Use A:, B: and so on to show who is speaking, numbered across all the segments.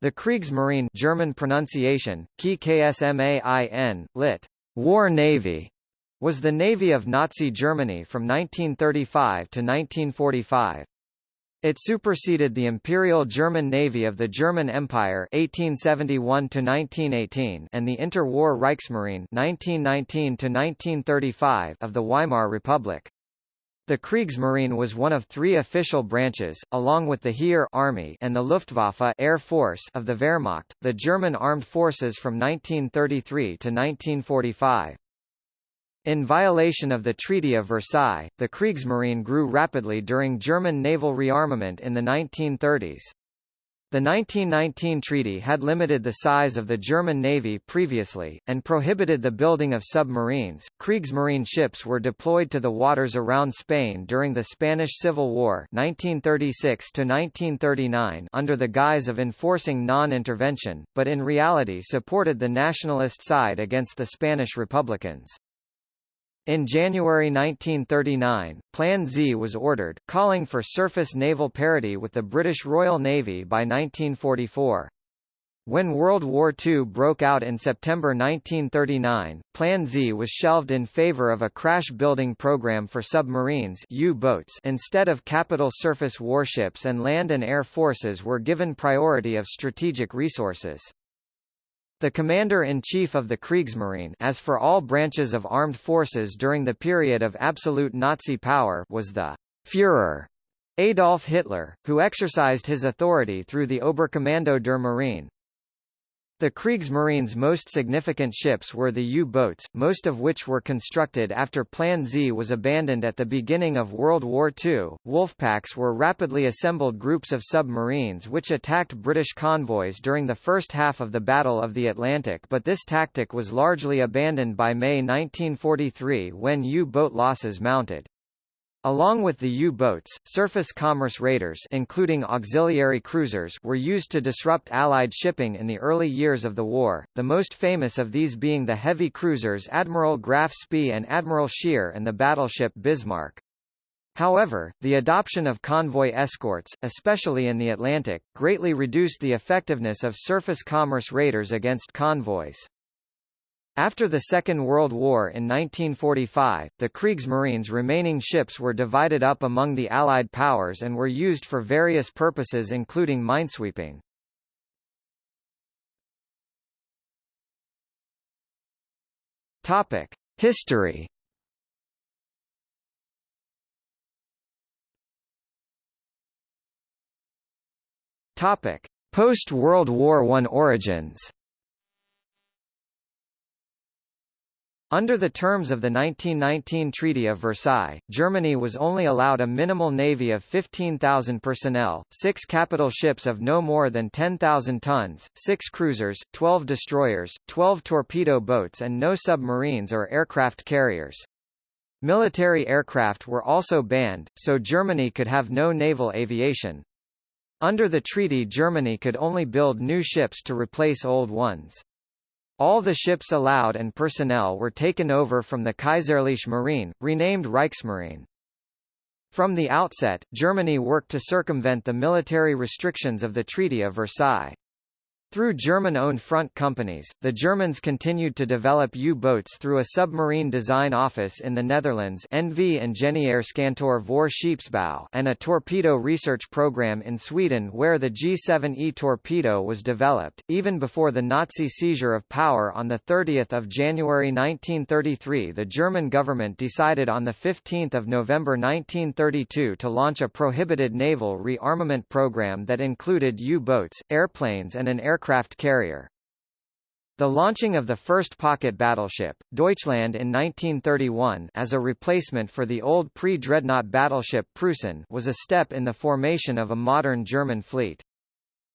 A: The Kriegsmarine German pronunciation, KSMAIN, lit. War Navy, was the navy of Nazi Germany from 1935 to 1945. It superseded the Imperial German Navy of the German Empire 1871 to 1918 and the interwar Reichsmarine 1919 to 1935 of the Weimar Republic. The Kriegsmarine was one of three official branches, along with the Heer Army and the Luftwaffe Air Force of the Wehrmacht, the German armed forces from 1933 to 1945. In violation of the Treaty of Versailles, the Kriegsmarine grew rapidly during German naval rearmament in the 1930s. The 1919 treaty had limited the size of the German Navy previously, and prohibited the building of submarines. Kriegsmarine ships were deployed to the waters around Spain during the Spanish Civil War 1936 under the guise of enforcing non-intervention, but in reality supported the nationalist side against the Spanish Republicans. In January 1939, Plan Z was ordered, calling for surface naval parity with the British Royal Navy by 1944. When World War II broke out in September 1939, Plan Z was shelved in favor of a crash-building program for submarines U-boats instead of capital surface warships and land and air forces were given priority of strategic resources. The commander-in-chief of the Kriegsmarine as for all branches of armed forces during the period of absolute Nazi power was the Führer, Adolf Hitler, who exercised his authority through the Oberkommando der Marine. The Kriegsmarine's most significant ships were the U-boats, most of which were constructed after Plan Z was abandoned at the beginning of World War II. Wolfpacks were rapidly assembled groups of submarines which attacked British convoys during the first half of the Battle of the Atlantic but this tactic was largely abandoned by May 1943 when U-boat losses mounted. Along with the U-boats, surface commerce raiders including auxiliary cruisers were used to disrupt Allied shipping in the early years of the war, the most famous of these being the heavy cruisers Admiral Graf Spee and Admiral Scheer and the battleship Bismarck. However, the adoption of convoy escorts, especially in the Atlantic, greatly reduced the effectiveness of surface commerce raiders against convoys. After the Second World War in 1945, the Kriegsmarine's remaining ships were divided up among the Allied powers and were used for various purposes including minesweeping. History. Post-World War I origins. Under the terms of the 1919 Treaty of Versailles, Germany was only allowed a minimal navy of 15,000 personnel, six capital ships of no more than 10,000 tons, six cruisers, 12 destroyers, 12 torpedo boats and no submarines or aircraft carriers. Military aircraft were also banned, so Germany could have no naval aviation. Under the treaty Germany could only build new ships to replace old ones. All the ships allowed and personnel were taken over from the Kaiserliche Marine, renamed Reichsmarine. From the outset, Germany worked to circumvent the military restrictions of the Treaty of Versailles. Through German-owned front companies, the Germans continued to develop U-boats through a submarine design office in the Netherlands NV Ingenieurskantoor voor Scheepsbouw and a torpedo research program in Sweden where the G7E torpedo was developed. Even before the Nazi seizure of power on 30 January 1933 the German government decided on 15 November 1932 to launch a prohibited naval rearmament program that included U-boats, airplanes and an air aircraft carrier. The launching of the first pocket battleship, Deutschland in 1931 as a replacement for the old pre-dreadnought battleship Preußen was a step in the formation of a modern German fleet.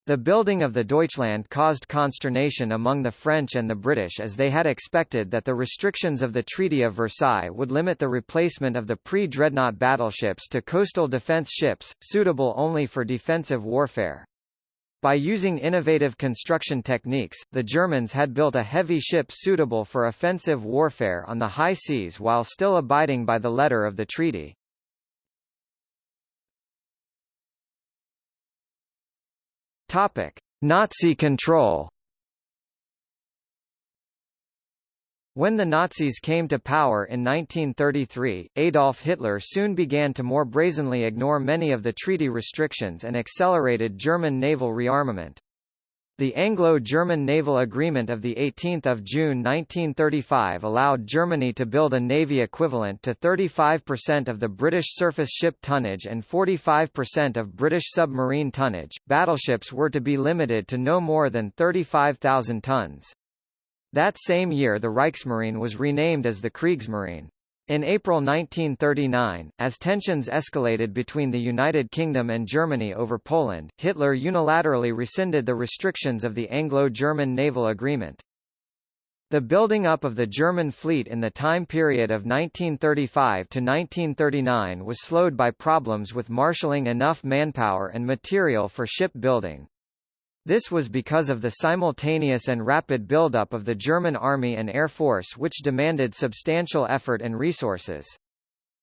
A: The building of the Deutschland caused consternation among the French and the British as they had expected that the restrictions of the Treaty of Versailles would limit the replacement of the pre-dreadnought battleships to coastal defense ships, suitable only for defensive warfare. By using innovative construction techniques, the Germans had built a heavy ship suitable for offensive warfare on the high seas while still abiding by the letter of the treaty. Topic: Nazi control When the Nazis came to power in 1933, Adolf Hitler soon began to more brazenly ignore many of the treaty restrictions and accelerated German naval rearmament. The Anglo-German Naval Agreement of 18 June 1935 allowed Germany to build a navy equivalent to 35% of the British surface ship tonnage and 45% of British submarine tonnage. Battleships were to be limited to no more than 35,000 tons. That same year the Reichsmarine was renamed as the Kriegsmarine. In April 1939, as tensions escalated between the United Kingdom and Germany over Poland, Hitler unilaterally rescinded the restrictions of the Anglo-German Naval Agreement. The building up of the German fleet in the time period of 1935 to 1939 was slowed by problems with marshalling enough manpower and material for shipbuilding. This was because of the simultaneous and rapid buildup of the German Army and Air Force which demanded substantial effort and resources.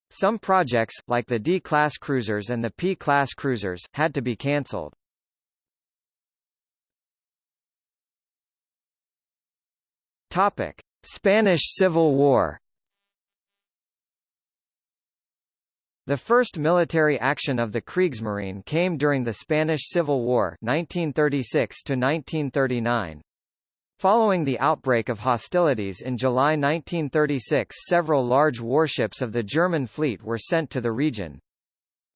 A: Some projects, like the D-class cruisers and the P-class cruisers, had to be cancelled. Topic: Spanish Civil War The first military action of the Kriegsmarine came during the Spanish Civil War 1936 -1939. Following the outbreak of hostilities in July 1936 several large warships of the German fleet were sent to the region.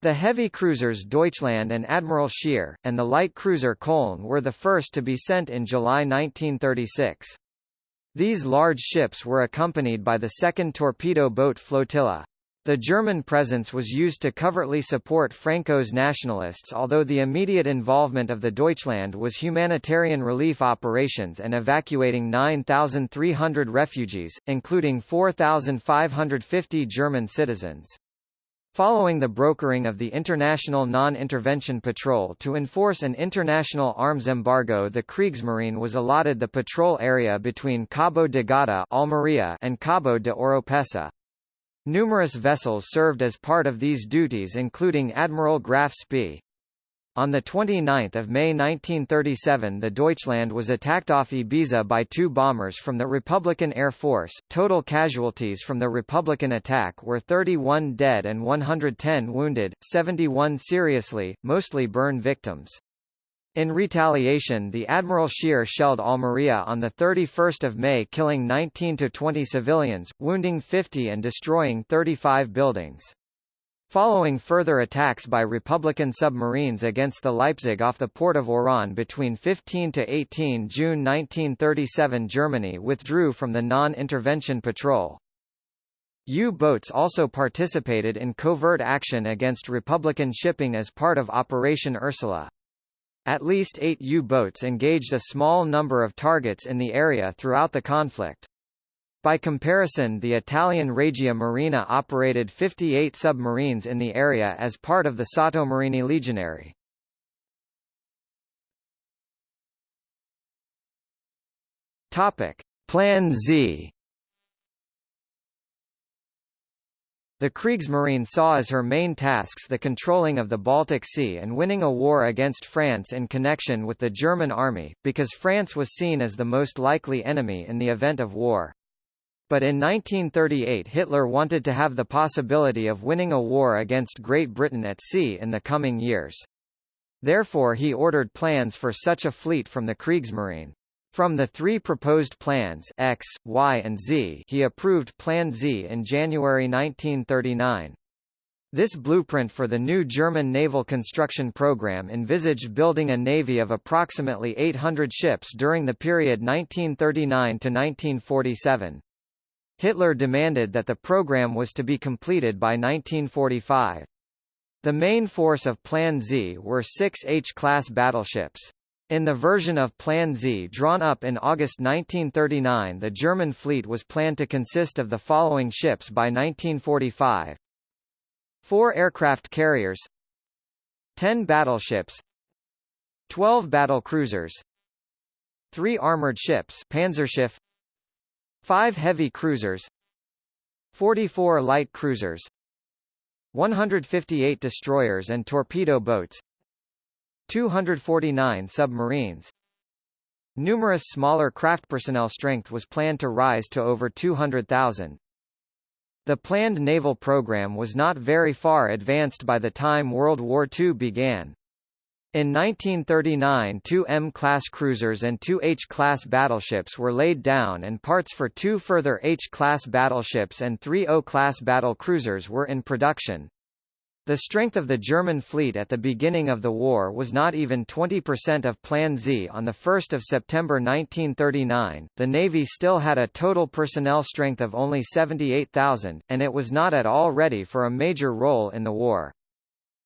A: The heavy cruisers Deutschland and Admiral Scheer, and the light cruiser Köln were the first to be sent in July 1936. These large ships were accompanied by the 2nd Torpedo Boat Flotilla. The German presence was used to covertly support Franco's nationalists although the immediate involvement of the Deutschland was humanitarian relief operations and evacuating 9,300 refugees, including 4,550 German citizens. Following the brokering of the International Non-Intervention Patrol to enforce an international arms embargo the Kriegsmarine was allotted the patrol area between Cabo de Gata Almeria and Cabo de Oropesa. Numerous vessels served as part of these duties including Admiral Graf Spee. On 29 May 1937 the Deutschland was attacked off Ibiza by two bombers from the Republican Air Force. Total casualties from the Republican attack were 31 dead and 110 wounded, 71 seriously, mostly burn victims. In retaliation the Admiral Scheer shelled Almeria on 31 May killing 19–20 civilians, wounding 50 and destroying 35 buildings. Following further attacks by Republican submarines against the Leipzig off the port of Oran between 15 to 18 June 1937 Germany withdrew from the non-intervention patrol. U-boats also participated in covert action against Republican shipping as part of Operation Ursula. At least eight U-boats engaged a small number of targets in the area throughout the conflict. By comparison the Italian Regia Marina operated 58 submarines in the area as part of the Sottomarini Legionary. Plan Z The Kriegsmarine saw as her main tasks the controlling of the Baltic Sea and winning a war against France in connection with the German army, because France was seen as the most likely enemy in the event of war. But in 1938 Hitler wanted to have the possibility of winning a war against Great Britain at sea in the coming years. Therefore he ordered plans for such a fleet from the Kriegsmarine. From the three proposed plans X, Y and Z he approved Plan Z in January 1939. This blueprint for the new German naval construction program envisaged building a navy of approximately 800 ships during the period 1939 to 1947. Hitler demanded that the program was to be completed by 1945. The main force of Plan Z were six H-class battleships. In the version of Plan Z drawn up in August 1939 the German fleet was planned to consist of the following ships by 1945. Four aircraft carriers 10 battleships 12 battle cruisers 3 armored ships Panzerschiff 5 heavy cruisers 44 light cruisers 158 destroyers and torpedo boats 249 submarines. Numerous smaller craft personnel strength was planned to rise to over 200,000. The planned naval program was not very far advanced by the time World War II began. In 1939 two M-class cruisers and two H-class battleships were laid down and parts for two further H-class battleships and three O-class battle cruisers were in production. The strength of the German fleet at the beginning of the war was not even 20% of Plan Z. On 1 September 1939, the Navy still had a total personnel strength of only 78,000, and it was not at all ready for a major role in the war.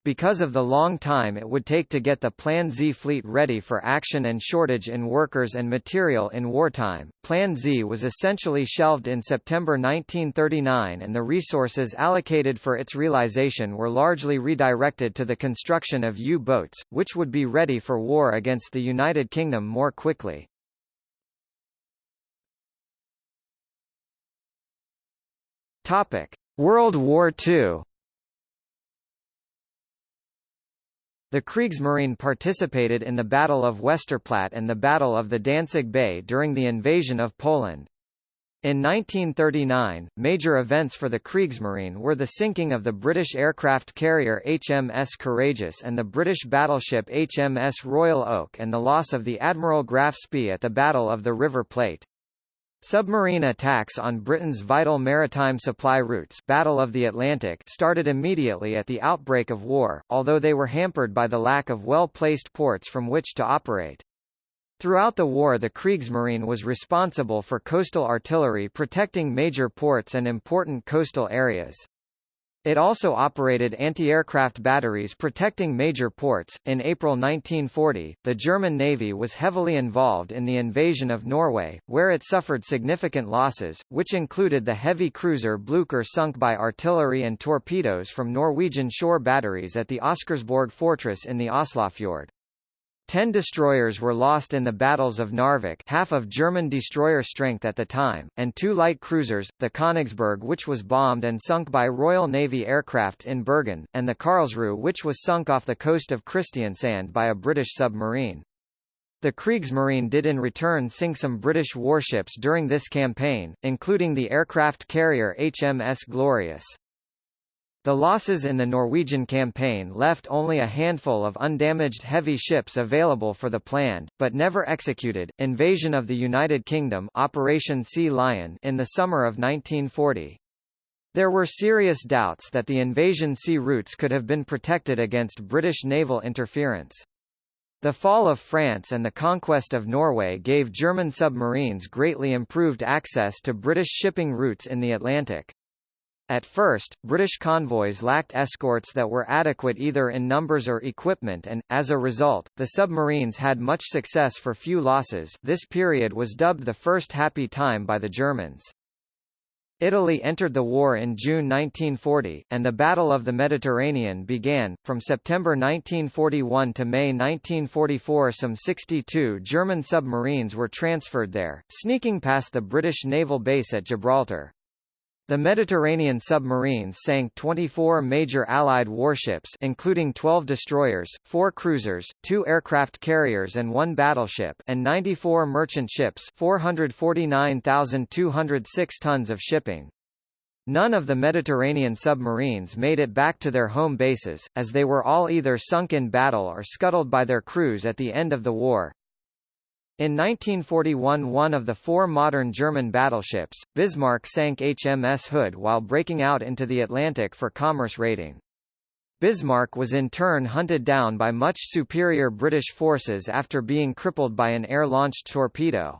A: Because of the long time it would take to get the Plan Z fleet ready for action and shortage in workers and material in wartime, Plan Z was essentially shelved in September 1939 and the resources allocated for its realization were largely redirected to the construction of U-boats, which would be ready for war against the United Kingdom more quickly. World War II The Kriegsmarine participated in the Battle of Westerplatte and the Battle of the Danzig Bay during the invasion of Poland. In 1939, major events for the Kriegsmarine were the sinking of the British aircraft carrier HMS Courageous and the British battleship HMS Royal Oak and the loss of the Admiral Graf Spee at the Battle of the River Plate. Submarine attacks on Britain's vital maritime supply routes Battle of the Atlantic started immediately at the outbreak of war, although they were hampered by the lack of well-placed ports from which to operate. Throughout the war the Kriegsmarine was responsible for coastal artillery protecting major ports and important coastal areas. It also operated anti-aircraft batteries protecting major ports. In April 1940, the German Navy was heavily involved in the invasion of Norway, where it suffered significant losses, which included the heavy cruiser Blucher sunk by artillery and torpedoes from Norwegian shore batteries at the Oscarsborg fortress in the Oslofjord. Ten destroyers were lost in the battles of Narvik half of German destroyer strength at the time, and two light cruisers, the Königsberg which was bombed and sunk by Royal Navy aircraft in Bergen, and the Karlsruhe which was sunk off the coast of Kristiansand by a British submarine. The Kriegsmarine did in return sink some British warships during this campaign, including the aircraft carrier HMS Glorious. The losses in the Norwegian campaign left only a handful of undamaged heavy ships available for the planned, but never executed, invasion of the United Kingdom Operation Sea Lion in the summer of 1940. There were serious doubts that the invasion sea routes could have been protected against British naval interference. The fall of France and the conquest of Norway gave German submarines greatly improved access to British shipping routes in the Atlantic. At first, British convoys lacked escorts that were adequate either in numbers or equipment and, as a result, the submarines had much success for few losses this period was dubbed the first happy time by the Germans. Italy entered the war in June 1940, and the Battle of the Mediterranean began. From September 1941 to May 1944 some 62 German submarines were transferred there, sneaking past the British naval base at Gibraltar. The Mediterranean submarines sank 24 major Allied warships including 12 destroyers, 4 cruisers, 2 aircraft carriers and 1 battleship and 94 merchant ships 449,206 tons of shipping. None of the Mediterranean submarines made it back to their home bases, as they were all either sunk in battle or scuttled by their crews at the end of the war. In 1941 one of the four modern German battleships, Bismarck sank HMS Hood while breaking out into the Atlantic for commerce raiding. Bismarck was in turn hunted down by much superior British forces after being crippled by an air-launched torpedo.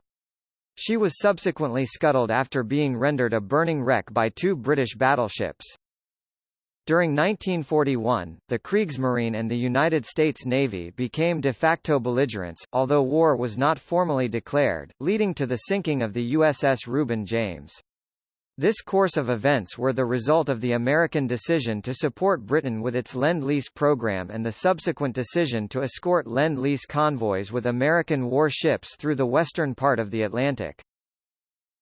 A: She was subsequently scuttled after being rendered a burning wreck by two British battleships. During 1941, the Kriegsmarine and the United States Navy became de facto belligerents, although war was not formally declared, leading to the sinking of the USS Reuben James. This course of events were the result of the American decision to support Britain with its Lend-Lease program and the subsequent decision to escort Lend-Lease convoys with American war ships through the western part of the Atlantic.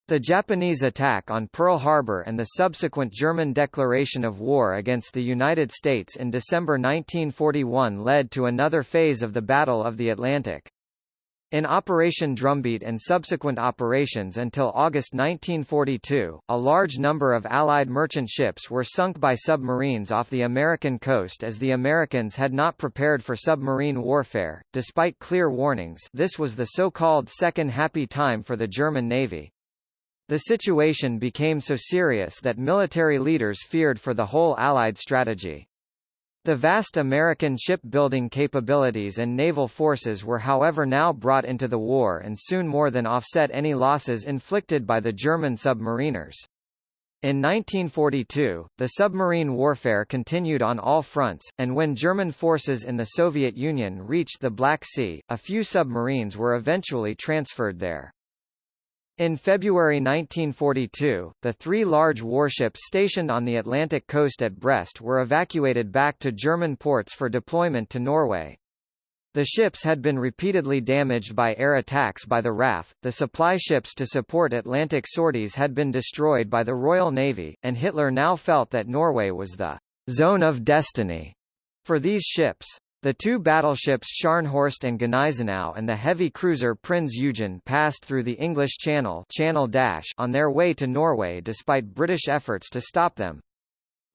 A: The Japanese attack on Pearl Harbor and the subsequent German declaration of war against the United States in December 1941 led to another phase of the Battle of the Atlantic. In Operation Drumbeat and subsequent operations until August 1942, a large number of Allied merchant ships were sunk by submarines off the American coast as the Americans had not prepared for submarine warfare. Despite clear warnings, this was the so-called second happy time for the German Navy. The situation became so serious that military leaders feared for the whole Allied strategy. The vast American shipbuilding capabilities and naval forces were however now brought into the war and soon more than offset any losses inflicted by the German submariners. In 1942, the submarine warfare continued on all fronts, and when German forces in the Soviet Union reached the Black Sea, a few submarines were eventually transferred there. In February 1942, the three large warships stationed on the Atlantic coast at Brest were evacuated back to German ports for deployment to Norway. The ships had been repeatedly damaged by air attacks by the RAF, the supply ships to support Atlantic sorties had been destroyed by the Royal Navy, and Hitler now felt that Norway was the zone of destiny for these ships. The two battleships Scharnhorst and Gneisenau and the heavy cruiser Prinz Eugen passed through the English Channel, Channel Dash on their way to Norway despite British efforts to stop them.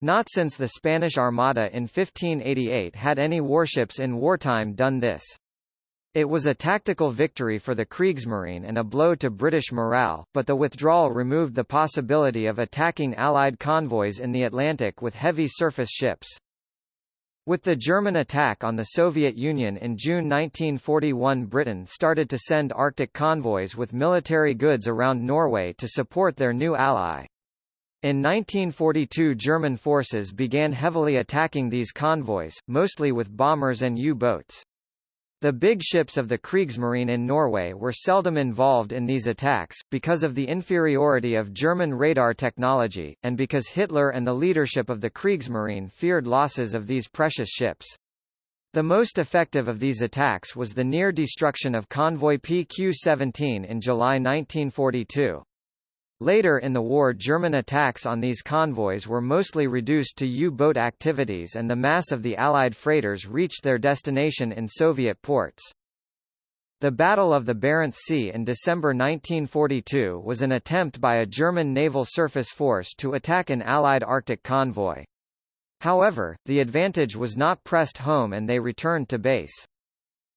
A: Not since the Spanish Armada in 1588 had any warships in wartime done this. It was a tactical victory for the Kriegsmarine and a blow to British morale, but the withdrawal removed the possibility of attacking Allied convoys in the Atlantic with heavy surface ships. With the German attack on the Soviet Union in June 1941 Britain started to send Arctic convoys with military goods around Norway to support their new ally. In 1942 German forces began heavily attacking these convoys, mostly with bombers and U-boats. The big ships of the Kriegsmarine in Norway were seldom involved in these attacks, because of the inferiority of German radar technology, and because Hitler and the leadership of the Kriegsmarine feared losses of these precious ships. The most effective of these attacks was the near destruction of convoy PQ-17 in July 1942. Later in the war German attacks on these convoys were mostly reduced to U-boat activities and the mass of the Allied freighters reached their destination in Soviet ports. The Battle of the Barents Sea in December 1942 was an attempt by a German naval surface force to attack an Allied Arctic convoy. However, the advantage was not pressed home and they returned to base.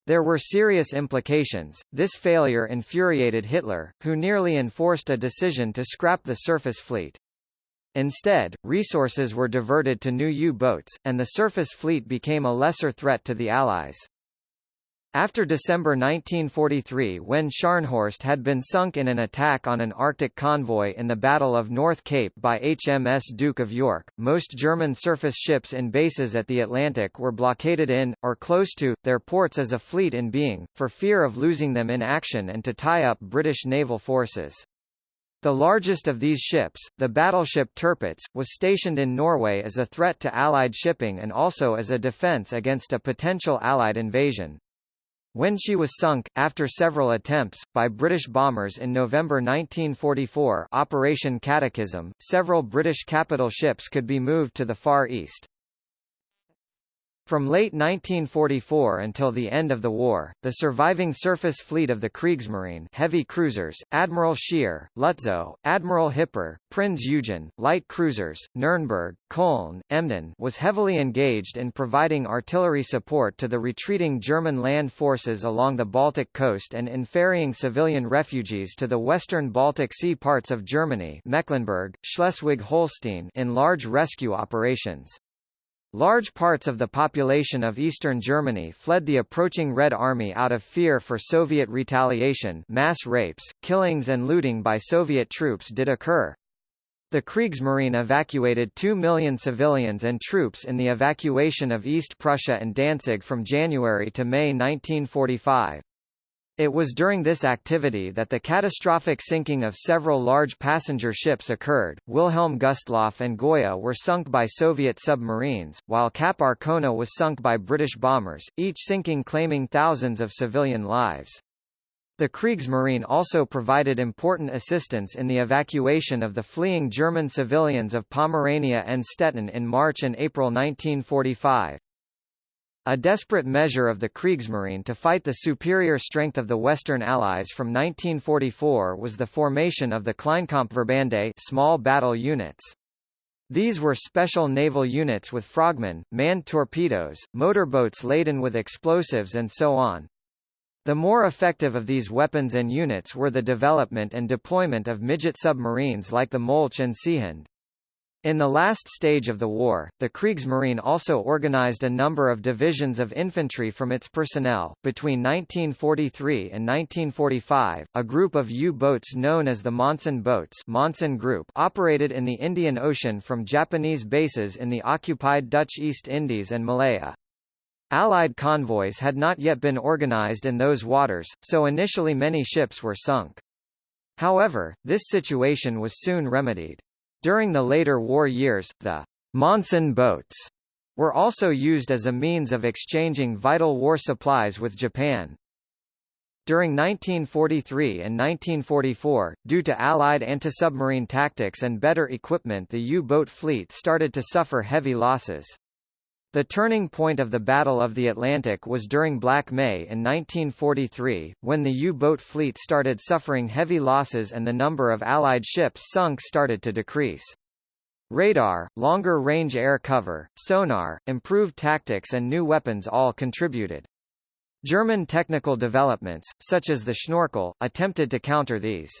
A: There were serious implications. This failure infuriated Hitler, who nearly enforced a decision to scrap the surface fleet. Instead, resources were diverted to new U-boats, and the surface fleet became a lesser threat to the Allies. After December 1943 when Scharnhorst had been sunk in an attack on an Arctic convoy in the Battle of North Cape by HMS Duke of York, most German surface ships in bases at the Atlantic were blockaded in, or close to, their ports as a fleet in being, for fear of losing them in action and to tie up British naval forces. The largest of these ships, the battleship Tirpitz, was stationed in Norway as a threat to Allied shipping and also as a defence against a potential Allied invasion. When she was sunk, after several attempts, by British bombers in November 1944 Operation Catechism, several British capital ships could be moved to the Far East. From late 1944 until the end of the war, the surviving surface fleet of the Kriegsmarine heavy cruisers, Admiral Scheer, Lutzow, Admiral Hipper, Prinz Eugen, light cruisers, Nürnberg, Köln, Emden was heavily engaged in providing artillery support to the retreating German land forces along the Baltic coast and in ferrying civilian refugees to the western Baltic Sea parts of Germany Mecklenburg, Schleswig-Holstein in large rescue operations. Large parts of the population of eastern Germany fled the approaching Red Army out of fear for Soviet retaliation mass rapes, killings and looting by Soviet troops did occur. The Kriegsmarine evacuated 2 million civilians and troops in the evacuation of East Prussia and Danzig from January to May 1945. It was during this activity that the catastrophic sinking of several large passenger ships occurred. Wilhelm Gustloff and Goya were sunk by Soviet submarines, while Cap Arcona was sunk by British bombers, each sinking claiming thousands of civilian lives. The Kriegsmarine also provided important assistance in the evacuation of the fleeing German civilians of Pomerania and Stettin in March and April 1945. A desperate measure of the Kriegsmarine to fight the superior strength of the Western Allies from 1944 was the formation of the Kleinkampfverbände small battle units. These were special naval units with frogmen, manned torpedoes, motorboats laden with explosives and so on. The more effective of these weapons and units were the development and deployment of midget submarines like the Molch and Seehund. In the last stage of the war, the Kriegsmarine also organized a number of divisions of infantry from its personnel. Between 1943 and 1945, a group of U-boats known as the Monsun boats Monsun Group operated in the Indian Ocean from Japanese bases in the occupied Dutch East Indies and Malaya. Allied convoys had not yet been organized in those waters, so initially many ships were sunk. However, this situation was soon remedied. During the later war years, the Monsun boats were also used as a means of exchanging vital war supplies with Japan. During 1943 and 1944, due to Allied anti-submarine tactics and better equipment the U-boat fleet started to suffer heavy losses. The turning point of the Battle of the Atlantic was during Black May in 1943, when the U-boat fleet started suffering heavy losses and the number of Allied ships sunk started to decrease. Radar, longer-range air cover, sonar, improved tactics and new weapons all contributed. German technical developments, such as the Schnorkel, attempted to counter these.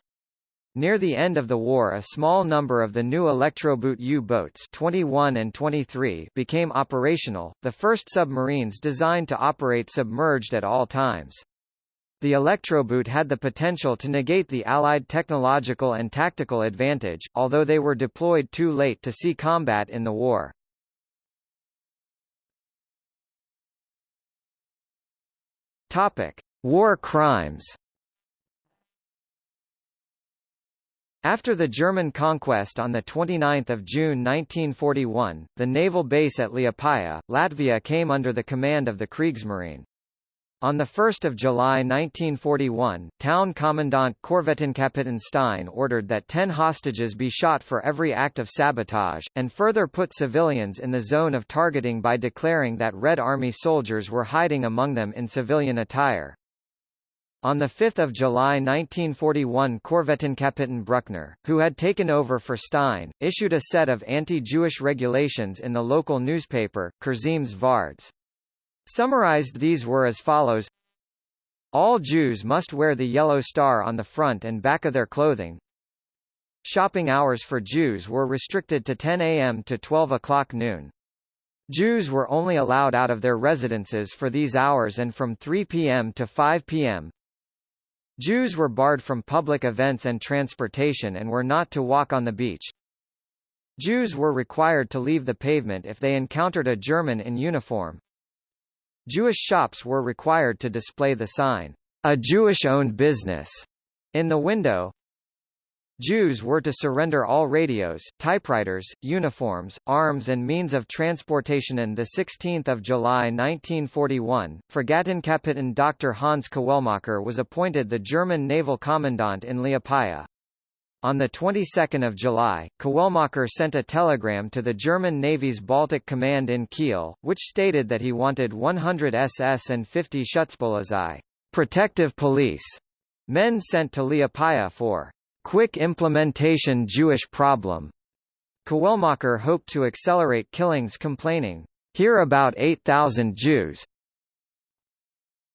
A: Near the end of the war a small number of the new Elektroboot U-boats 21 and 23 became operational, the first submarines designed to operate submerged at all times. The Elektroboot had the potential to negate the Allied technological and tactical advantage, although they were deployed too late to see combat in the war. Topic: War crimes. After the German conquest on 29 June 1941, the naval base at Liepaja, Latvia came under the command of the Kriegsmarine. On 1 July 1941, town commandant Korvettenkapitän Stein ordered that 10 hostages be shot for every act of sabotage, and further put civilians in the zone of targeting by declaring that Red Army soldiers were hiding among them in civilian attire. On 5 July 1941 Korvettenkapitän Bruckner, who had taken over for Stein, issued a set of anti-Jewish regulations in the local newspaper, Kurzemes Vards. Summarized these were as follows All Jews must wear the yellow star on the front and back of their clothing. Shopping hours for Jews were restricted to 10 a.m. to 12 o'clock noon. Jews were only allowed out of their residences for these hours and from 3 p.m. to 5 p.m. Jews were barred from public events and transportation and were not to walk on the beach. Jews were required to leave the pavement if they encountered a German in uniform. Jewish shops were required to display the sign, a Jewish-owned business, in the window. Jews were to surrender all radios, typewriters, uniforms, arms and means of transportation. On 16 July 1941, Fregattenkapitän Dr. Hans Kawelmacher was appointed the German naval commandant in Liepaja. On the 22nd of July, Kawelmacher sent a telegram to the German Navy's Baltic Command in Kiel, which stated that he wanted 100 SS and 50 Schutzpolizei protective police men sent to Liepaja for quick implementation Jewish problem. Kawelmacher hoped to accelerate killings complaining, here about 8,000 Jews.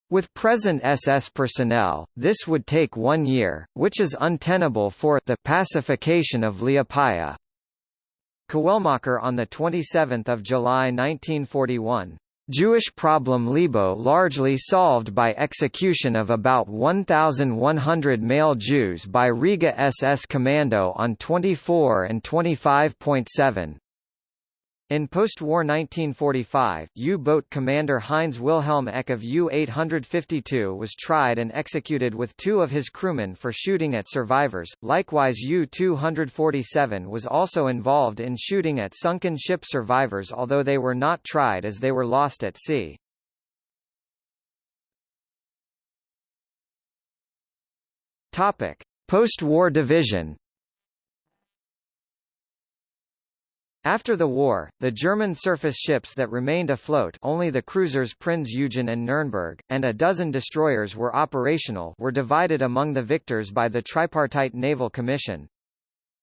A: With present SS personnel, this would take one year, which is untenable for the pacification of Liepaja. Kawelmacher on 27 July 1941 Jewish problem Libau largely solved by execution of about 1,100 male Jews by Riga SS Commando on 24 and 25.7. In post-war 1945, U-boat commander Heinz Wilhelm Eck of U-852 was tried and executed with two of his crewmen for shooting at survivors. Likewise U-247 was also involved in shooting at sunken ship survivors although they were not tried as they were lost at sea. Topic: Post-war division. After the war, the German surface ships that remained afloat only the cruisers Prinz Eugen and Nürnberg, and a dozen destroyers were operational were divided among the victors by the Tripartite Naval Commission.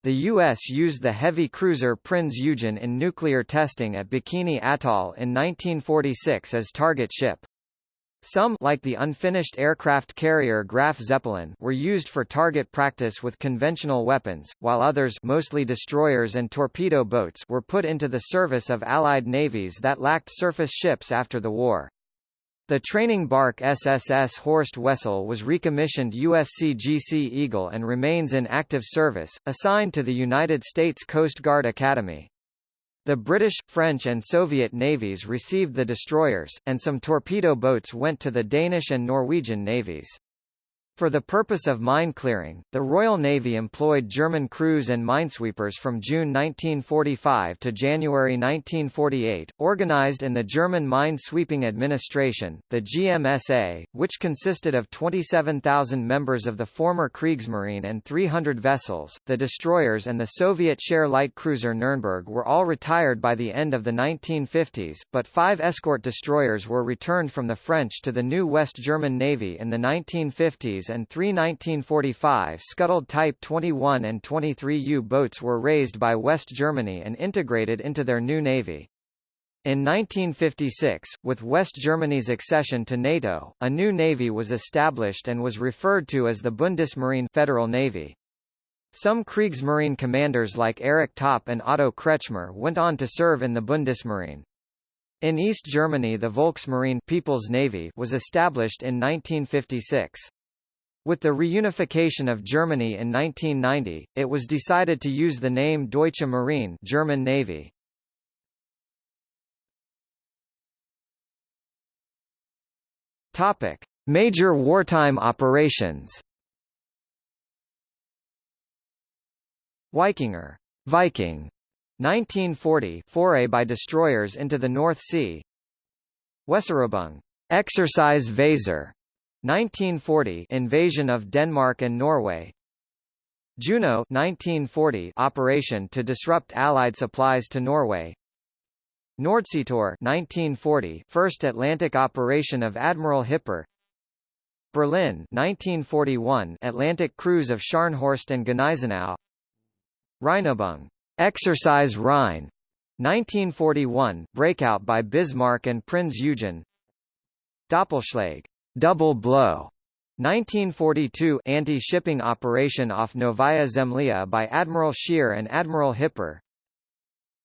A: The U.S. used the heavy cruiser Prinz Eugen in nuclear testing at Bikini Atoll in 1946 as target ship. Some like the unfinished aircraft carrier Graf Zeppelin were used for target practice with conventional weapons, while others mostly destroyers and torpedo boats were put into the service of Allied navies that lacked surface ships after the war. The training bark SSS Horst Wessel was recommissioned USCGC Eagle and remains in active service, assigned to the United States Coast Guard Academy. The British, French and Soviet navies received the destroyers, and some torpedo boats went to the Danish and Norwegian navies. For the purpose of mine clearing, the Royal Navy employed German crews and minesweepers from June 1945 to January 1948, organized in the German Mine Sweeping Administration, the GMSA, which consisted of 27,000 members of the former Kriegsmarine and 300 vessels. The destroyers and the Soviet share light cruiser Nürnberg were all retired by the end of the 1950s, but five escort destroyers were returned from the French to the new West German Navy in the 1950s and three 1945 scuttled Type 21 and 23 U-boats were raised by West Germany and integrated into their new navy. In 1956, with West Germany's accession to NATO, a new navy was established and was referred to as the Bundesmarine Federal Navy. Some Kriegsmarine commanders like Erich Topp and Otto Kretschmer went on to serve in the Bundesmarine. In East Germany the Volksmarine People's Navy was established in 1956. With the reunification of Germany in 1990, it was decided to use the name Deutsche Marine German Navy. Topic: Major wartime operations. Wikinger Viking 1940 foray by destroyers into the North Sea Weserübung Exercise Weser 1940 invasion of Denmark and Norway. Juno 1940 operation to disrupt Allied supplies to Norway. Nordseetor 1940 first Atlantic operation of Admiral Hipper. Berlin 1941 Atlantic cruise of Scharnhorst and Gneisenau. Rheinübung Exercise Rhine 1941 breakout by Bismarck and Prinz Eugen. Doppelschlag Double Blow 1942 anti-shipping operation off Novaya Zemlya by Admiral Scheer and Admiral Hipper.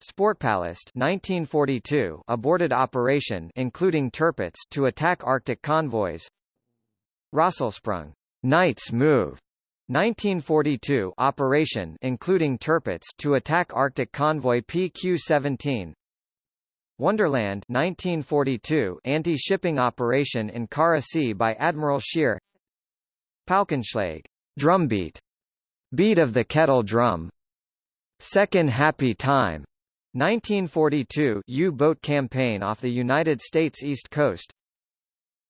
A: Sportpalast 1942 aborted operation including Tirpitz to attack Arctic convoys. Rosselsprung Knight's Move 1942 operation including Tirpitz to attack Arctic convoy PQ-17. Wonderland 1942 anti-shipping operation in Kara Sea by Admiral Scheer. Paukenschlag drumbeat. Beat of the kettle drum. Second Happy Time. 1942 U-boat campaign off the United States East Coast.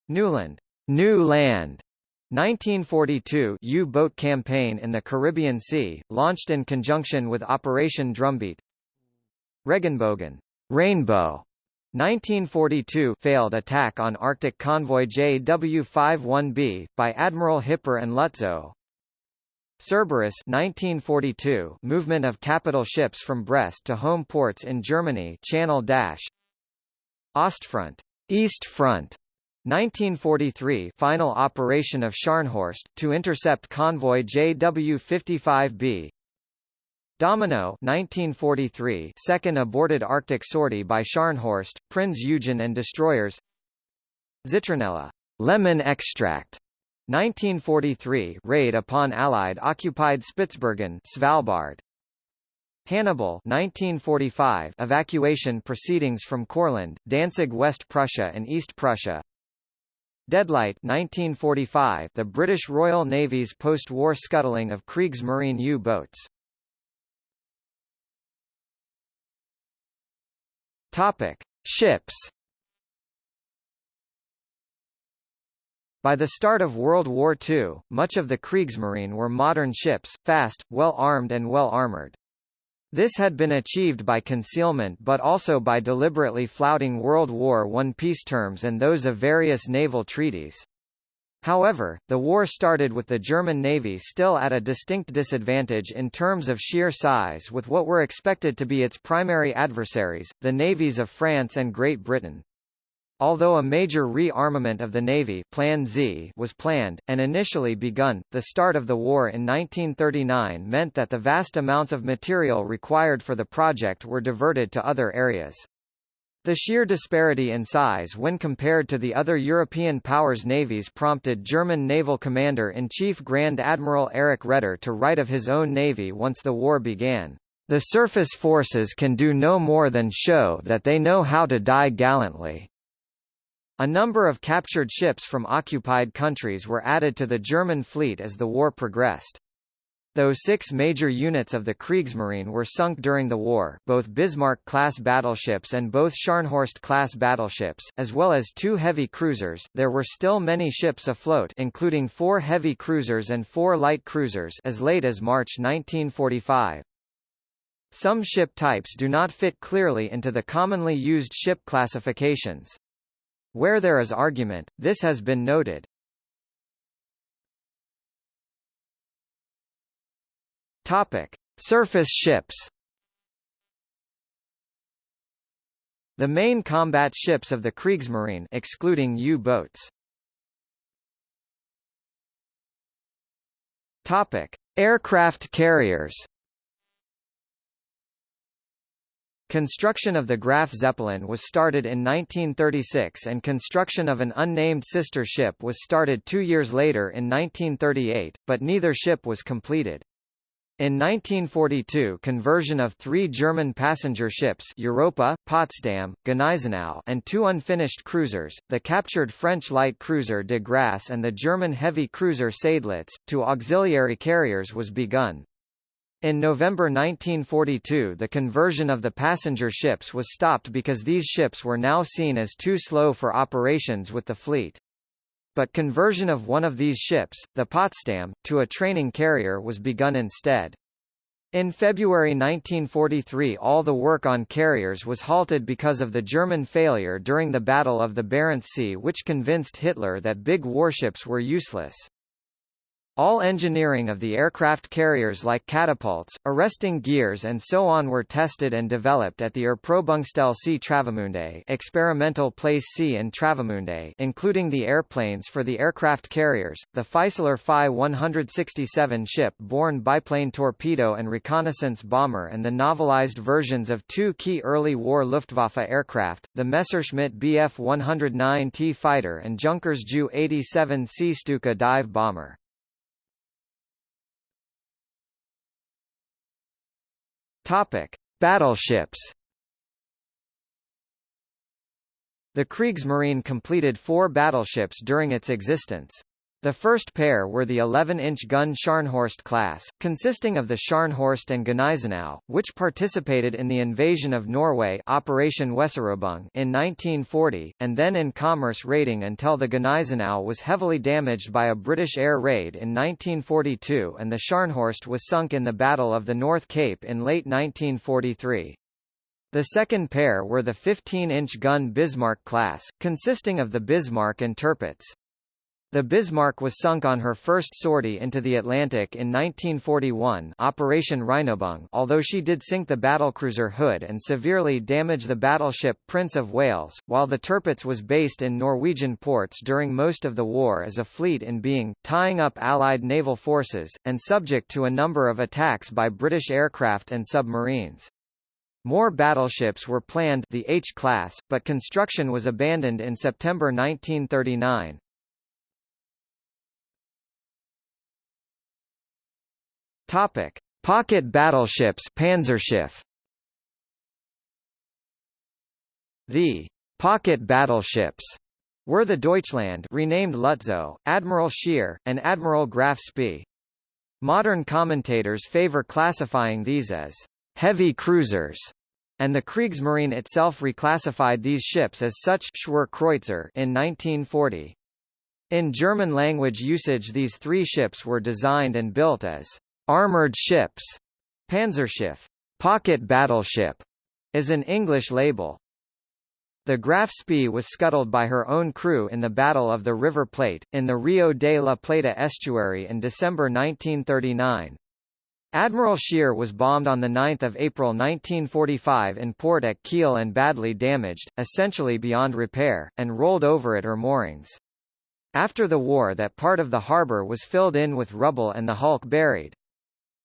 A: Neuland. New Land. 1942 U-boat campaign in the Caribbean Sea, launched in conjunction with Operation Drumbeat. Regenbogen Rainbow 1942 failed attack on Arctic convoy JW-51B, by Admiral Hipper and Lutzow. Cerberus 1942 movement of capital ships from Brest to home ports in Germany Channel Dash Ostfront East Front 1943 final operation of Scharnhorst, to intercept convoy JW-55B Domino 1943 second aborted Arctic sortie by Scharnhorst, Prinz Eugen and destroyers. Zitronella. Lemon extract. 1943 raid upon Allied occupied Spitsbergen Svalbard. Hannibal 1945 evacuation proceedings from Courland, Danzig West Prussia and East Prussia. Deadlight 1945 the British Royal Navy's post-war scuttling of Kriegsmarine U-boats Topic: Ships. By the start of World War II, much of the Kriegsmarine were modern ships, fast, well-armed and well-armored. This had been achieved by concealment but also by deliberately flouting World War I peace terms and those of various naval treaties. However, the war started with the German Navy still at a distinct disadvantage in terms of sheer size with what were expected to be its primary adversaries, the navies of France and Great Britain. Although a major rearmament of the Navy Plan Z was planned, and initially begun, the start of the war in 1939 meant that the vast amounts of material required for the project were diverted to other areas. The sheer disparity in size when compared to the other European powers' navies prompted German naval commander-in-chief Grand Admiral Erich Raeder to write of his own navy once the war began. The surface forces can do no more than show that they know how to die gallantly. A number of captured ships from occupied countries were added to the German fleet as the war progressed. Though six major units of the Kriegsmarine were sunk during the war both Bismarck-class battleships and both Scharnhorst-class battleships, as well as two heavy cruisers, there were still many ships afloat including four heavy cruisers and four light cruisers as late as March 1945. Some ship types do not fit clearly into the commonly used ship classifications. Where there is argument, this has been noted. Topic: Surface ships. The main combat ships of the Kriegsmarine excluding U-boats. Topic: Aircraft carriers. Construction of the Graf Zeppelin was started in 1936 and construction of an unnamed sister ship was started two years later in 1938, but neither ship was completed. In 1942 conversion of three German passenger ships Europa, Potsdam, Gneisenau and two unfinished cruisers, the captured French light cruiser de Grasse and the German heavy cruiser Seydlitz, to auxiliary carriers was begun. In November 1942 the conversion of the passenger ships was stopped because these ships were now seen as too slow for operations with the fleet. But conversion of one of these ships, the Potsdam, to a training carrier was begun instead. In February 1943 all the work on carriers was halted because of the German failure during the Battle of the Barents Sea which convinced Hitler that big warships were useless. All engineering of the aircraft carriers like catapults, arresting gears and so on were tested and developed at the Erprobungsstelle C. Travemünde experimental place C in Travemünde including the airplanes for the aircraft carriers, the Fieseler Fi 167 ship-borne biplane torpedo and reconnaissance bomber and the navalized versions of two key early war Luftwaffe aircraft, the Messerschmitt Bf 109T fighter and Junkers Ju 87C Stuka dive bomber. Topic: Battleships. The Kriegsmarine completed four battleships during its existence. The first pair were the 11-inch gun Scharnhorst class, consisting of the Scharnhorst and Gneisenau, which participated in the invasion of Norway Operation in 1940, and then in commerce raiding until the Gneisenau was heavily damaged by a British air raid in 1942 and the Scharnhorst was sunk in the Battle of the North Cape in late 1943. The second pair were the 15-inch gun Bismarck class, consisting of the Bismarck and Tirpitz. The Bismarck was sunk on her first sortie into the Atlantic in 1941 Operation Rheinübung although she did sink the battlecruiser Hood and severely damage the battleship Prince of Wales, while the Tirpitz was based in Norwegian ports during most of the war as a fleet in being, tying up Allied naval forces, and subject to a number of attacks by British aircraft and submarines. More battleships were planned the H-class, but construction was abandoned in September 1939. Topic: Pocket battleships Panzerschiff. The pocket battleships were the Deutschland renamed Lutzow, Admiral Scheer, and Admiral Graf Spee. Modern commentators favor classifying these as heavy cruisers, and the Kriegsmarine itself reclassified these ships as such Schwerkreuzer in 1940. In German language usage these three ships were designed and built as armored ships. Panzerschiff, pocket battleship, is an English label. The Graf Spee was scuttled by her own crew in the Battle of the River Plate, in the Rio de la Plata estuary in December 1939. Admiral Scheer was bombed on 9 April 1945 in port at Kiel and badly damaged, essentially beyond repair, and rolled over at her moorings. After the war that part of the harbour was filled in with rubble and the hulk buried.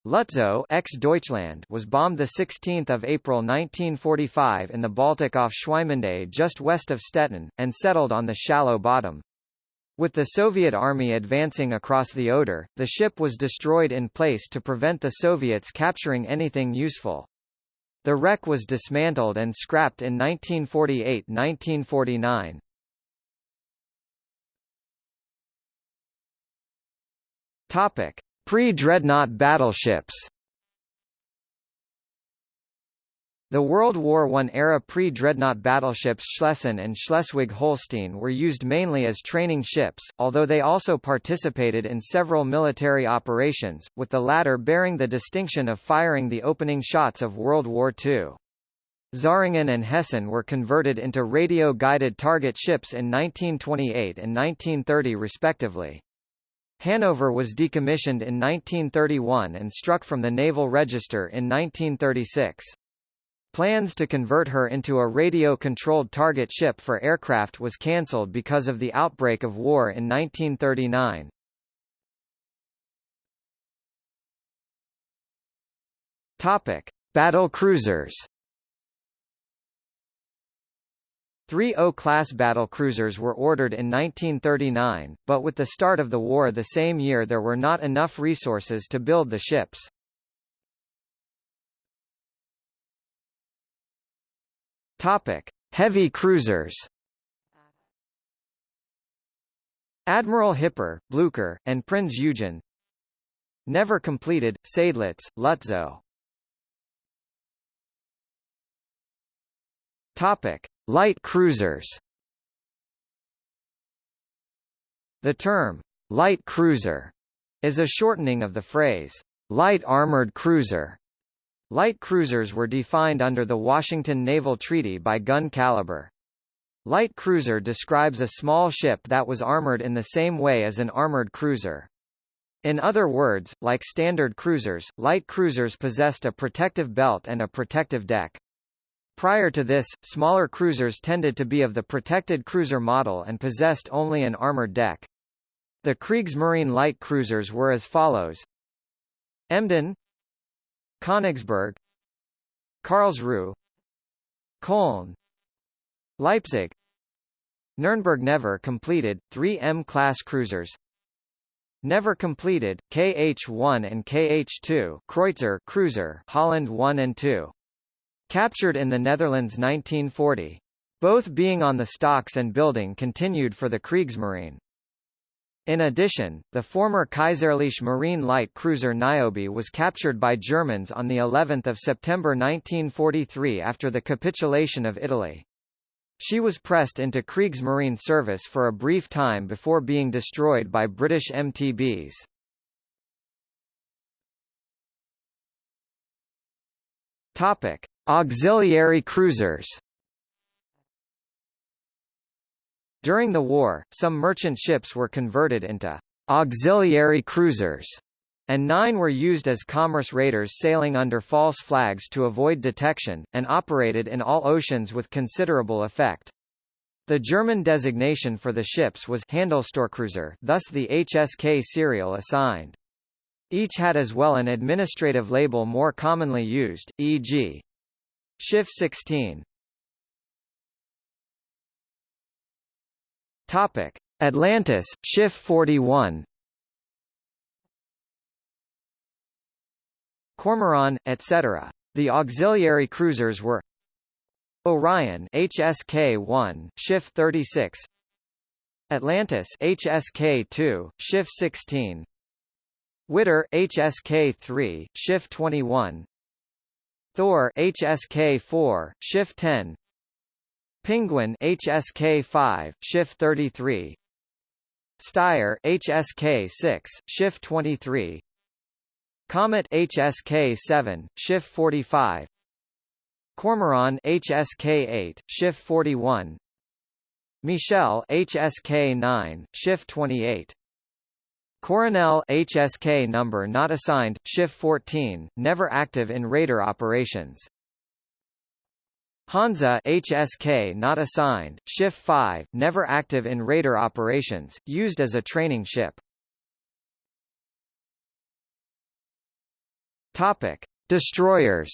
A: Lutzow ex-Deutschland was bombed 16 April 1945 in the Baltic off Swinemünde just west of Stettin, and settled on the shallow bottom. With the Soviet army advancing across the Oder, the ship was destroyed in place to prevent the Soviets capturing anything useful. The wreck was dismantled and scrapped in 1948–1949. Topic: Pre-dreadnought battleships. The World War I-era pre-dreadnought battleships Schlesien and Schleswig-Holstein were used mainly as training ships, although they also participated in several military operations, with the latter bearing the distinction of firing the opening shots of World War II. Zähringen and Hessen were converted into radio-guided target ships in 1928 and 1930 respectively. Hanover was decommissioned in 1931 and struck from the Naval Register in 1936. Plans to convert her into a radio-controlled target ship for aircraft was cancelled because of the outbreak of war in 1939. Topic: Battle cruisers. Three O-class battlecruisers were ordered in 1939, but with the start of the war the same year there were not enough resources to build the ships. Topic: Heavy cruisers. Admiral Hipper, Blucher, and Prinz Eugen. Never completed, Seydlitz, Lutzow. Topic: Light cruisers The term, light cruiser, is a shortening of the phrase, light armored cruiser. Light cruisers were defined under the Washington Naval Treaty by gun caliber. Light cruiser describes a small ship that was armored in the same way as an armored cruiser. In other words, like standard cruisers, light cruisers possessed a protective belt and a protective deck. Prior to this, smaller cruisers tended to be of the protected cruiser model and possessed only an armored deck. The Kriegsmarine light cruisers were as follows. Emden Königsberg Karlsruhe Köln Leipzig Nuremberg never completed, three M-class cruisers Never completed, KH-1 and KH-2 Kreuzer cruiser Holland 1 and 2 Captured in the Netherlands 1940. Both being on the stocks and building continued for the Kriegsmarine. In addition, the former Kaiserliche Marine light cruiser Niobe was captured by Germans on the 11th of September 1943 after the capitulation of Italy. She was pressed into Kriegsmarine service for a brief time before being destroyed by British MTBs. Topic: Auxiliary cruisers During the war, some merchant ships were converted into auxiliary cruisers, and nine were used as commerce raiders sailing under false flags to avoid detection, and operated in all oceans with considerable effect. The German designation for the ships was Handelsstörkreuzer thus the HSK serial assigned. Each had as well an administrative label more commonly used, e.g. Schiff 16 Topic: Atlantis, Schiff 41. Kormoran, etc. The auxiliary cruisers were Orion HSK-1, Schiff 36. Atlantis HSK-2, Schiff 16. Widder HSK-3, Schiff 21. Thor HSK4, Schiff 10 Pinguin HSK5, Schiff 33 Stier HSK-6, Schiff 23 Komet HSK-7, Schiff 45 Kormoran HSK-8, Schiff 41 Michel HSK-9, Schiff 28 Coronel HSK number not assigned, Schiff 14, never active in raider operations Hansa HSK not assigned, Schiff 5, never active in raider operations, used as a training ship. Topic: Destroyers.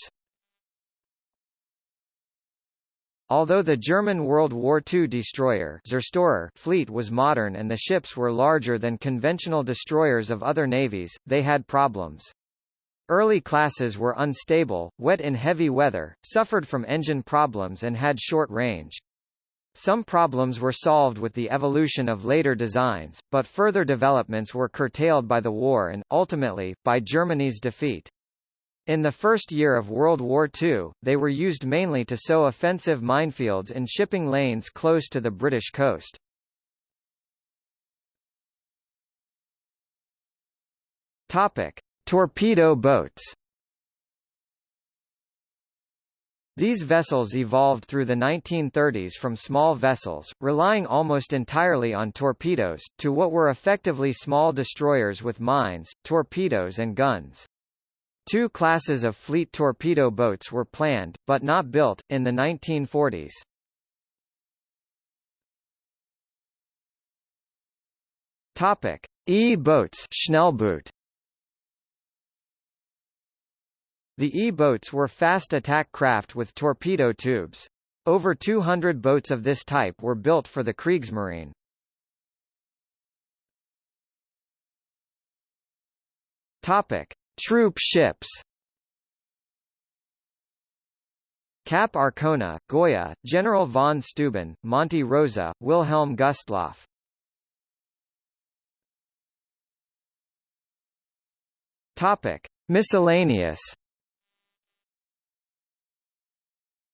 A: Although the German World War II destroyer Zerstorer fleet was modern and the ships were larger than conventional destroyers of other navies, they had problems. Early classes were unstable, wet in heavy weather, suffered from engine problems and had short range. Some problems were solved with the evolution of later designs, but further developments were curtailed by the war and, ultimately, by Germany's defeat. In the first year of World War II, they were used mainly to sow offensive minefields in shipping lanes close to the British coast. Topic: Torpedo boats These vessels evolved through the 1930s from small vessels, relying almost entirely on torpedoes, to what were effectively small destroyers with mines, torpedoes and guns. Two classes of fleet torpedo boats were planned, but not built, in the 1940s. E-boats Schnellboot The E-boats were fast attack craft with torpedo tubes. Over 200 boats of this type were built for the Kriegsmarine. Topic: Troop ships. Cap Arcona, Goya, General von Steuben, Monte Rosa, Wilhelm Gustloff. Topic: Miscellaneous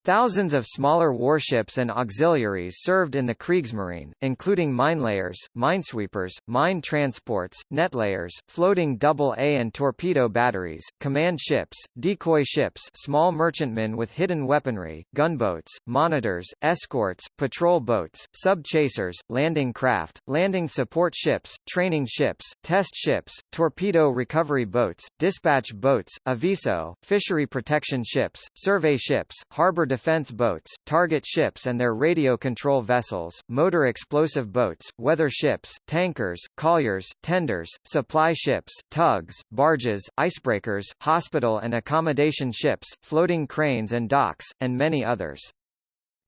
A: Thousands of smaller warships and auxiliaries served in the Kriegsmarine, including minelayers, minesweepers, mine transports, netlayers, floating double-A and torpedo batteries, command ships, decoy ships small merchantmen with hidden weaponry, gunboats, monitors, escorts, patrol boats, sub-chasers, landing craft, landing support ships, training ships, test ships, torpedo recovery boats, dispatch boats, aviso, fishery protection ships, survey ships, harbor defense boats, target ships and their radio control vessels, motor explosive boats, weather ships, tankers, colliers, tenders, supply ships, tugs, barges, icebreakers, hospital and accommodation ships, floating cranes and docks, and many others.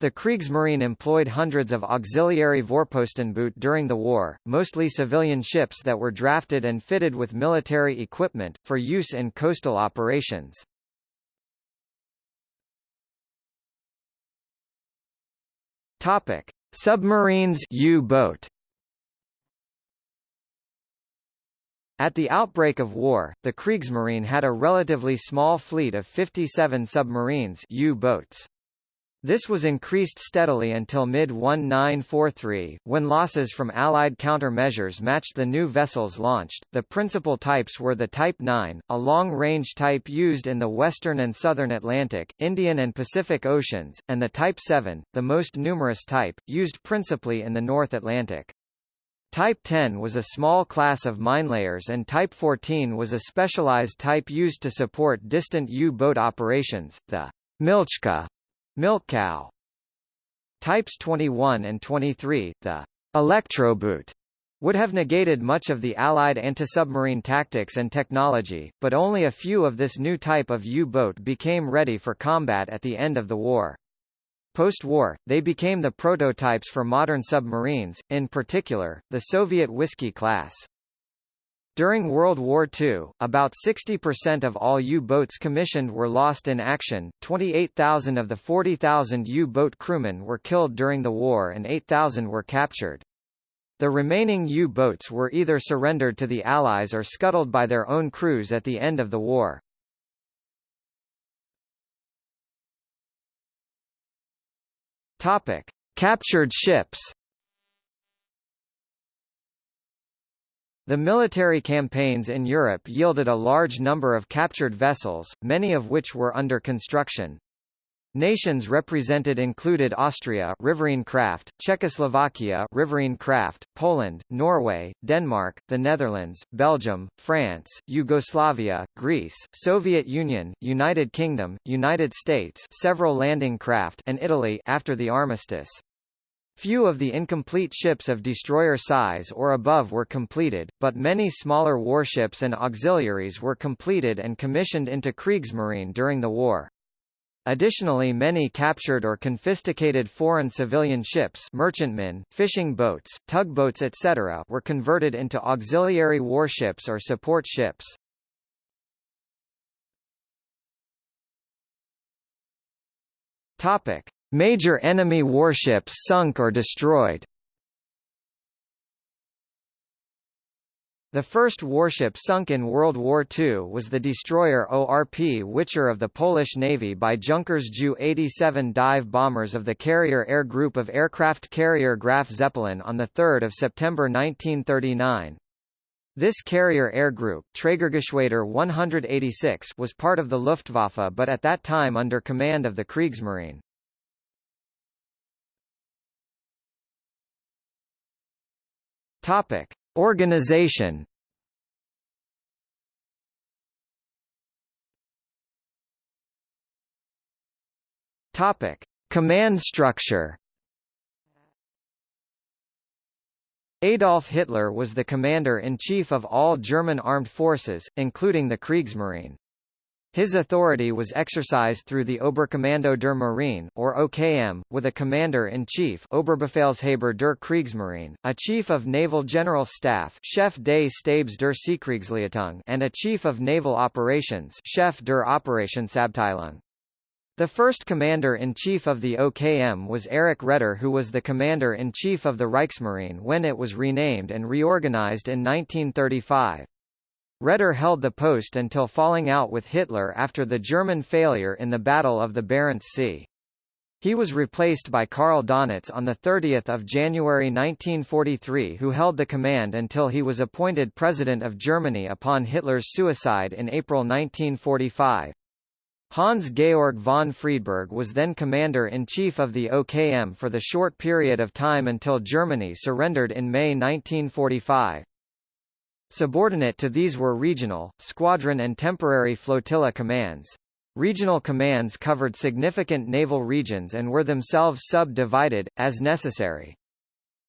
A: The Kriegsmarine employed hundreds of auxiliary Vorpostenboot during the war, mostly civilian ships that were drafted and fitted with military equipment, for use in coastal operations. Topic: Submarines U-boat. At the outbreak of war, the Kriegsmarine had a relatively small fleet of 57 submarines U-boats. This was increased steadily until mid-1943, when losses from Allied countermeasures matched the new vessels launched. The principal types were the Type 9, a long-range type used in the western and southern Atlantic, Indian and Pacific Oceans, and the Type 7, the most numerous type, used principally in the North Atlantic. Type 10 was a small class of minelayers and Type 14 was a specialized type used to support distant U-boat operations, the Milchkuh Milk cow. Types 21 and 23, the Elektroboot, would have negated much of the Allied anti-submarine tactics and technology, but only a few of this new type of U-boat became ready for combat at the end of the war. Post-war, they became the prototypes for modern submarines, in particular, the Soviet Whiskey class. During World War II, about 60% of all U-boats commissioned were lost in action, 28,000 of the 40,000 U-boat crewmen were killed during the war and 8,000 were captured. The remaining U-boats were either surrendered to the Allies or scuttled by their own crews at the end of the war. Captured ships The military campaigns in Europe yielded a large number of captured vessels, many of which were under construction. Nations represented included Austria riverine craft, Czechoslovakia riverine craft, Poland, Norway, Denmark, the Netherlands, Belgium, France, Yugoslavia, Greece, Soviet Union, United Kingdom, United States several landing craft and Italy after the armistice. Few of the incomplete ships of destroyer size or above were completed, but many smaller warships and auxiliaries were completed and commissioned into Kriegsmarine during the war. Additionally many captured or confiscated foreign civilian ships merchantmen, fishing boats, tugboats etc. were converted into auxiliary warships or support ships. Topic. Major enemy warships sunk or destroyed The first warship sunk in World War II was the destroyer ORP Wicher of the Polish Navy by Junkers Ju-87 dive bombers of the Carrier Air Group of aircraft carrier Graf Zeppelin on 3 September 1939. This carrier air group Trägergeschwader 186 was part of the Luftwaffe but at that time under command of the Kriegsmarine. Topic: Organization. Topic: Command structure. Adolf Hitler was the commander-in-chief of all German armed forces, including the Kriegsmarine. His authority was exercised through the Oberkommando der Marine, or OKM, with a commander-in-chief Oberbefehlshaber der Kriegsmarine, a chief of naval general staff Chef des Stabes der Seekriegsleitung and a chief of naval operations Chef der Operationsabteilung. The first commander-in-chief of the OKM was Erich Raeder who was the commander-in-chief of the Reichsmarine when it was renamed and reorganized in 1935. Raeder held the post until falling out with Hitler after the German failure in the Battle of the Barents Sea. He was replaced by Karl Donitz on 30 January 1943 who held the command until he was appointed President of Germany upon Hitler's suicide in April 1945. Hans-Georg von Friedeburg was then Commander-in-Chief of the OKM for the short period of time until Germany surrendered in May 1945. Subordinate to these were regional, squadron and temporary flotilla commands. Regional commands covered significant naval regions and were themselves sub-divided, as necessary.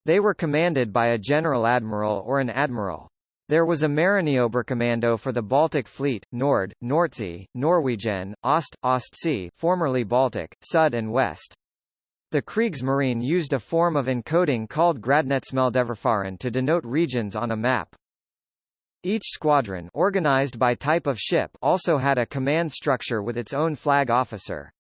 A: They were commanded by a general admiral or an admiral. There was a Marineoberkommando for the Baltic Fleet, Nord, Nordsee, Norwegian, Ost, Ostsee formerly Baltic, Sud and West. The Kriegsmarine used a form of encoding called Gradnetzmeldeverfahren to denote regions on a map. Each squadron organized by type of ship also had a command structure with its own flag officer.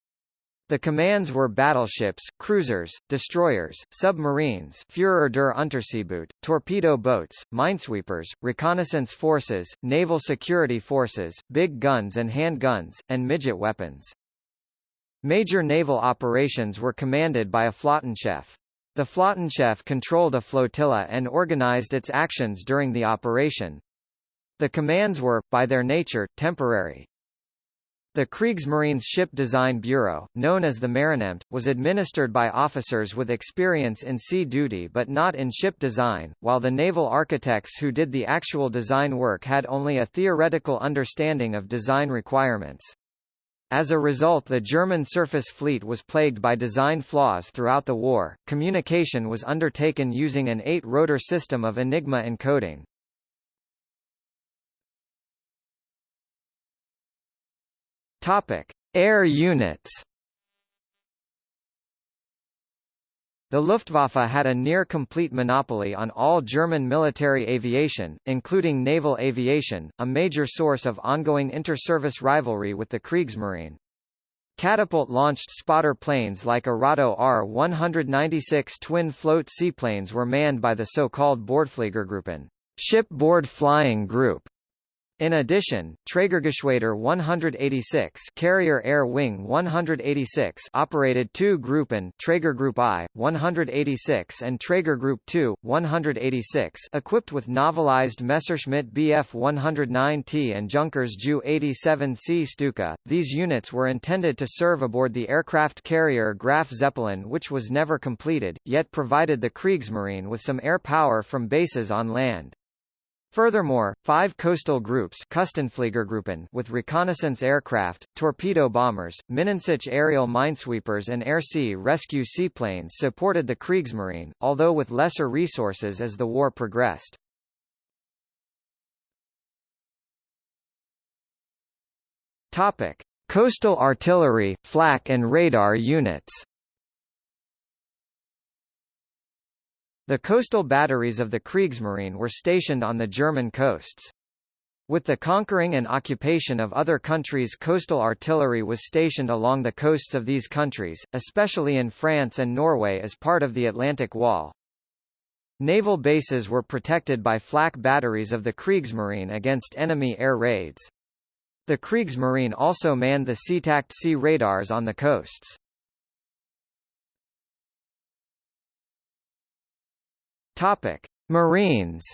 A: The commands were battleships, cruisers, destroyers, submarines Führer der Unterseeboot, torpedo boats, minesweepers, reconnaissance forces, naval security forces, big guns and hand guns, and midget weapons. Major naval operations were commanded by a Flottenchef. The Flottenchef controlled a flotilla and organized its actions during the operation, the commands were, by their nature, temporary. The Kriegsmarine's Ship Design Bureau, known as the Marineamt, was administered by officers with experience in sea duty but not in ship design, while the naval architects who did the actual design work had only a theoretical understanding of design requirements. As a result the German surface fleet was plagued by design flaws throughout the war. Communication was undertaken using an eight-rotor system of Enigma encoding. Topic: Air units. The Luftwaffe had a near-complete monopoly on all German military aviation, including naval aviation, a major source of ongoing inter-service rivalry with the Kriegsmarine. Catapult-launched spotter planes like Arado Ar-196 twin-float seaplanes were manned by the so-called Bordfliegergruppen shipboard flying group, In addition, Trägergeschwader 186 Carrier Air Wing 186 operated two Gruppen Traeger Group I, 186 and Traeger Group II, 186 equipped with navalized Messerschmitt Bf 109T and Junkers Ju 87C Stuka. These units were intended to serve aboard the aircraft carrier Graf Zeppelin which was never completed, yet provided the Kriegsmarine with some air power from bases on land. Furthermore, five coastal groups with reconnaissance aircraft, torpedo bombers, Minensuch aerial minesweepers and air-sea rescue seaplanes supported the Kriegsmarine, although with lesser resources as the war progressed. Coastal artillery, flak and radar units. The coastal batteries of the Kriegsmarine were stationed on the German coasts. With the conquering and occupation of other countries coastal artillery was stationed along the coasts of these countries, especially in France and Norway as part of the Atlantic Wall. Naval bases were protected by flak batteries of the Kriegsmarine against enemy air raids. The Kriegsmarine also manned the Seetakt sea radars on the coasts. Topic: Marines.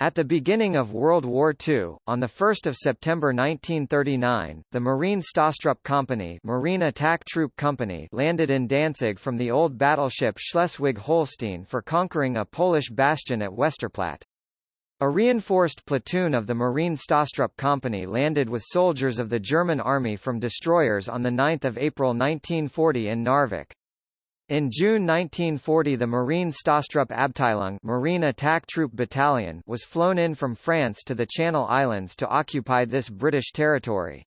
A: At the beginning of World War II, on 1 September 1939, the Marine Stoßtrupp Company, Marine Attack Troop Company landed in Danzig from the old battleship Schleswig-Holstein for conquering a Polish bastion at Westerplatte. A reinforced platoon of the Marine Stoßtrupp Company landed with soldiers of the German Army from destroyers on 9 April 1940 in Narvik. In June 1940 the Marine Stoßtrupp Abteilung Marine Attack Troop Battalion was flown in from France to the Channel Islands to occupy this British territory.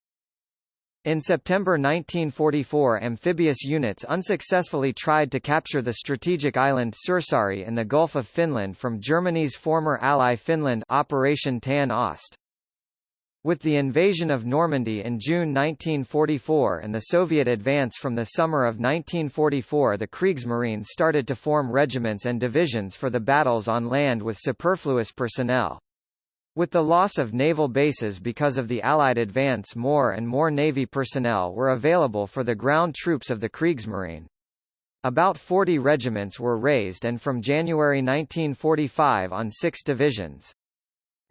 A: In September 1944 amphibious units unsuccessfully tried to capture the strategic island Suursaari in the Gulf of Finland from Germany's former ally Finland Operation Tan Ost. With the invasion of Normandy in June 1944 and the Soviet advance from the summer of 1944 the Kriegsmarine started to form regiments and divisions for the battles on land with superfluous personnel. With the loss of naval bases because of the Allied advance more and more Navy personnel were available for the ground troops of the Kriegsmarine. About 40 regiments were raised and from January 1945 on six divisions.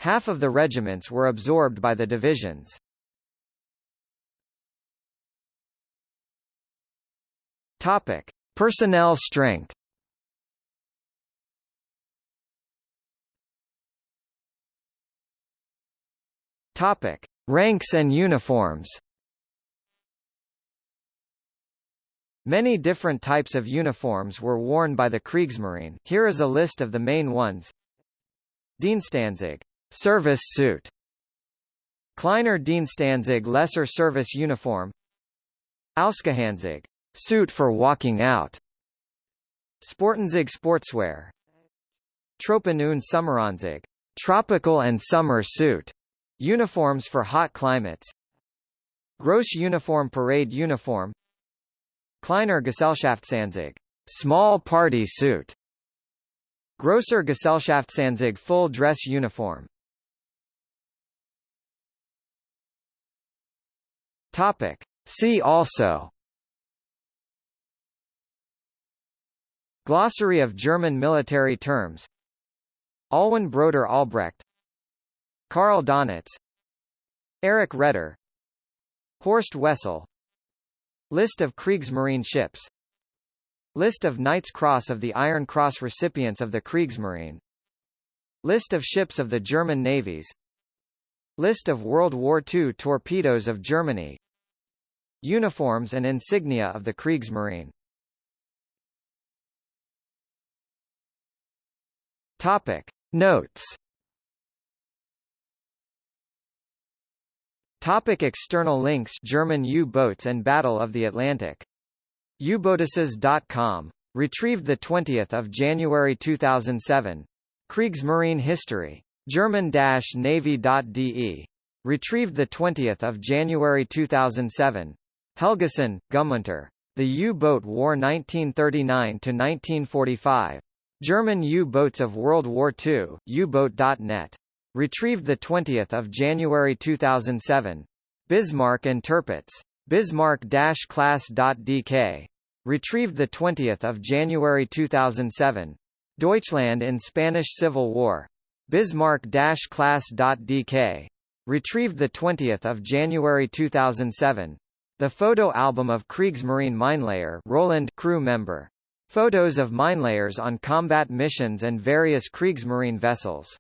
A: Half of the regiments were absorbed by the divisions. Topic: Personnel strength. Topic: Ranks and uniforms. Many different types of uniforms were worn by the Kriegsmarine. Here is a list of the main ones. Dienstanzug Service suit. Kleiner Dienstanzug lesser service uniform. Ausgehänzug suit for walking out. Sportanzug sportswear. Tropen- und Sommeranzug tropical and summer suit. Uniforms for hot climates. Gross uniform parade uniform. Kleiner Gesellschaftsanzug small party suit. Grosser Gesellschaftsanzug full dress uniform Topic. See also. Glossary of German military terms. Alwin Broder Albrecht. Karl Donitz. Erich Raeder Horst Wessel. List of Kriegsmarine ships. List of Knight's Cross of the Iron Cross recipients of the Kriegsmarine. List of ships of the German navies. List of World War II torpedoes of Germany Uniforms and insignia of the Kriegsmarine Topic. Notes Topic external links German U-boats and Battle of the Atlantic. U-boatices.com. Retrieved 20 January 2007. Kriegsmarine History. German-Navy.de. Retrieved 20 January 2007. Helgason, Guðmundur. The U-Boat War 1939–1945. German U-boats of World War II, U-boat.net. Retrieved 20 January 2007. Bismarck and Tirpitz. Bismarck-class.dk. Retrieved 20 January 2007. Deutschland in Spanish Civil War. Bismarck-class.dk. Retrieved 20 January 2007. The photo album of Kriegsmarine Minelayer Roland crew member. Photos of minelayers on combat missions and various Kriegsmarine vessels.